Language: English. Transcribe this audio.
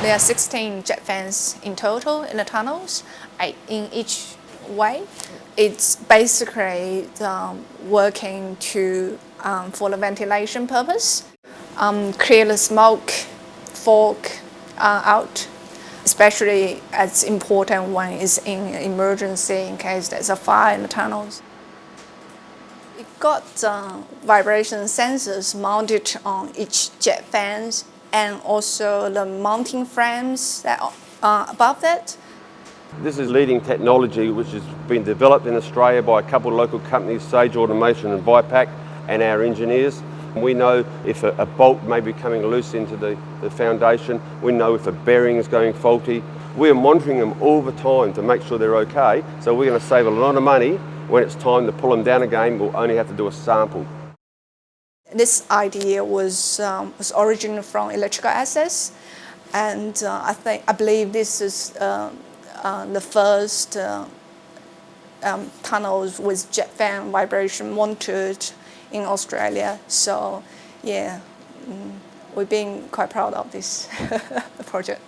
There are 16 jet fans in total in the tunnels, in each way. It's basically um, working to um, for the ventilation purpose, um, clear the smoke, fog uh, out, especially as important when it's in emergency in case there's a fire in the tunnels. It got uh, vibration sensors mounted on each jet fans and also the mounting frames that are above that. This is leading technology which has been developed in Australia by a couple of local companies, Sage Automation and Vipac, and our engineers. We know if a, a bolt may be coming loose into the, the foundation, we know if a bearing is going faulty. We are monitoring them all the time to make sure they're okay, so we're going to save a lot of money when it's time to pull them down again, we'll only have to do a sample. This idea was, um, was originated from electrical access, and uh, I think I believe this is uh, uh, the first uh, um, tunnels with jet fan vibration monitored in Australia. So, yeah, mm, we've been quite proud of this project.